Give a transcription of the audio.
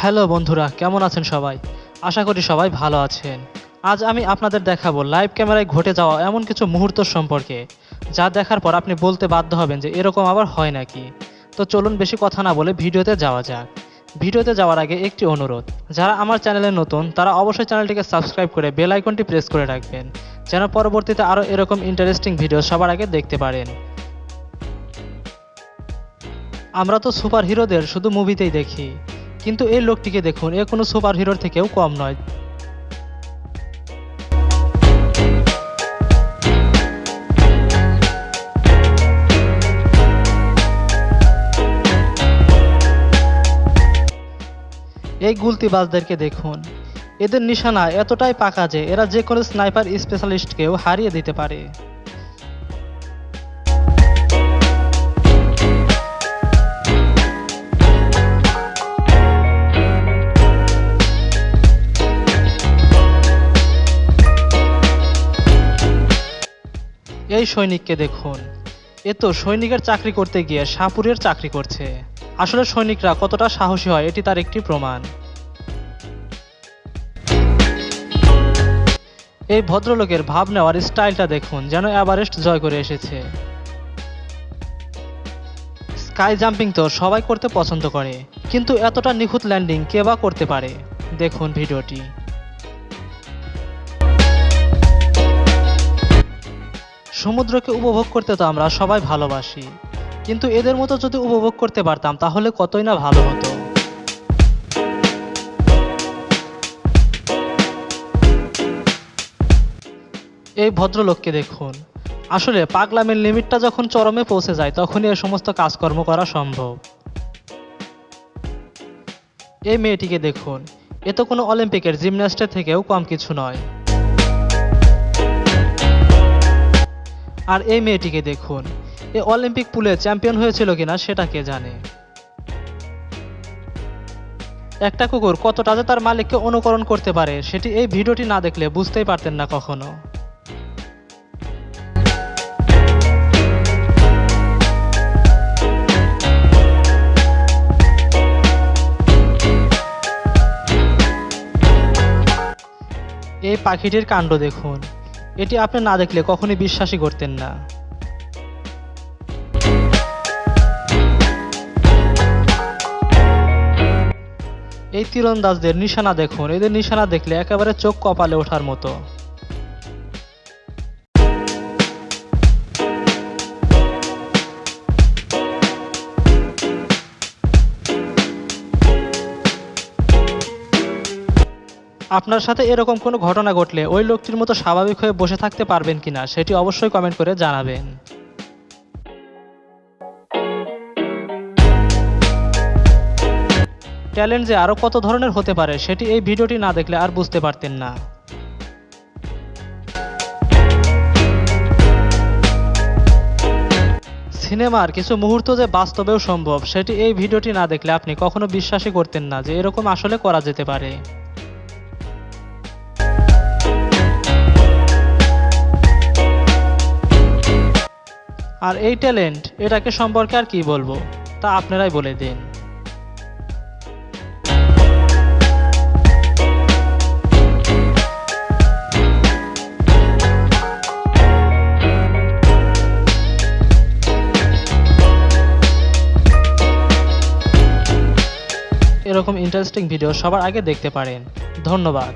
Hello বন্ধুরা, কেমন আছেন সবাই? আশা করি সবাই ভালো আছেন। আজ আমি আপনাদের দেখাবো লাইভ ক্যামেরায় ঘটে যাওয়া এমন কিছু মুহূর্ত সম্পর্কে, যা দেখার পর আপনি বলতে বাধ্য হবেন যে এরকম আবার হয় নাকি। তো চলুন বেশি কথা না বলে ভিডিওতে যাওয়া যাক। ভিডিওতে যাওয়ার আগে একটি অনুরোধ, যারা আমার চ্যানেলে নতুন, তারা অবশ্যই চ্যানেলটিকে সাবস্ক্রাইব করে বেল আইকনটি প্রেস করে রাখবেন, যেন পরবর্তীতে আরও এরকম ইন্টারেস্টিং ভিডিও সবার আগে দেখতে পারেন। আমরা তো সুপার হিরোদের শুধু মুভিতেই দেখি। কিন্তু এই লোকটিকে দেখুন, এ কোনো সুপার হিরোর থেকেও কম নয়। এই গুলতিবাজদেরকে দেখুন। এদের নিশানা এতটাই পাকা যে এরা যে কোনো স্নাইপার স্পেশালিস্টকেও হারিয়ে দিতে পারে। সৈনিককে দেখুন। এ তো সৈনিকের চাকরি করতে গিয়ে সাপুরের চাকরি করছে। আসলে সৈনিকরা কতটা সাহসী হয়, এটি তার একটি প্রমাণ। এই ভদ্রলোকের ভাব নেওয়ার স্টাইলটা দেখুন, যেন এভারেস্ট জয় করে এসেছে। স্কাই জাম্পিং তো সবাই করতে পছন্দ করে, কিন্তু এতটা নিখুঁত ল্যান্ডিং কে বা করতে পারে? দেখুন ভিডিওটি। সমুদ্রকে উপভোগ করতে তো আমরা সবাই ভালোবাসি। কিন্তু এদের মতো যদি উপভোগ করতে পারতাম, তাহলে কতই না ভালো হতো। এই ভদ্রলোককে দেখুন। আসলে পাগলামের লিমিটটা যখন চরমে পৌঁছে যায়, তখনই এ সমস্ত কাজকর্ম করা সম্ভব। এই মেয়েটিকে দেখুন। এ তো কোনো অলিম্পিকের জিমন্যাস্টের থেকেও কম কিছু নয়। আর এই মেয়েটিকে দেখুন। এ অলিম্পিক পুলে চ্যাম্পিয়ন হয়েছিল কিনা সেটা কে জানে? একটা কুকুর কতটা যে তার মালিককে অনুকরণ করতে পারে, সেটি এই ভিডিওটি না দেখলে বুঝতেই পারতেন না কখনো। এই পাখিটির কাণ্ড দেখুন। এটি আপনি না দেখলে কখনই বিশ্বাসই করতেন না। এই তীরন্দাজদের নিশানা দেখুন। এদের নিশানা দেখলে একেবারে চোখ কপালে ওঠার মতো। আপনার সাথে এরকম কোনো ঘটনা ঘটলে ওই লোকটির মতো স্বাভাবিক হয়ে বসে থাকতে পারবেন কিনা সেটি অবশ্যই কমেন্ট করে জানাবেন। ট্যালেন্ট যে আরও কত ধরনের হতে পারে সেটি এই ভিডিওটি না দেখলে আর বুঝতে পারতেন না। সিনেমার কিছু মুহূর্ত যে বাস্তবেও সম্ভব সেটি এই ভিডিওটি না দেখলে আপনি কখনো বিশ্বাসই করতেন না যে এরকম আসলে করা যেতে পারে। আর এই ট্যালেন্ট, এটাকে সম্পর্কে আর কি বলব, তা আপনারাই বলে দিন। এরকম ইন্টারেস্টিং ভিডিও সবার আগে দেখতে পারেন। ধন্যবাদ।